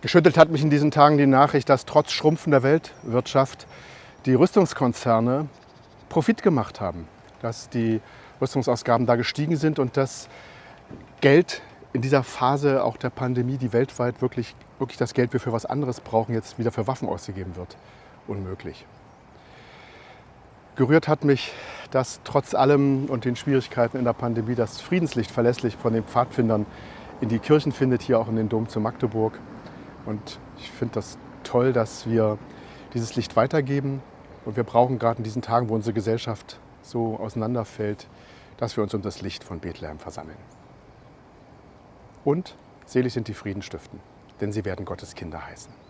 Geschüttelt hat mich in diesen Tagen die Nachricht, dass trotz schrumpfender Weltwirtschaft die Rüstungskonzerne Profit gemacht haben, dass die Rüstungsausgaben da gestiegen sind und dass Geld in dieser Phase auch der Pandemie, die weltweit wirklich, wirklich das Geld wir für was anderes brauchen, jetzt wieder für Waffen ausgegeben wird. Unmöglich. Gerührt hat mich, dass trotz allem und den Schwierigkeiten in der Pandemie das Friedenslicht verlässlich von den Pfadfindern in die Kirchen findet, hier auch in den Dom zu Magdeburg. Und ich finde das toll, dass wir dieses Licht weitergeben. Und wir brauchen gerade in diesen Tagen, wo unsere Gesellschaft so auseinanderfällt, dass wir uns um das Licht von Bethlehem versammeln. Und selig sind die Friedenstiften, denn sie werden Gottes Kinder heißen.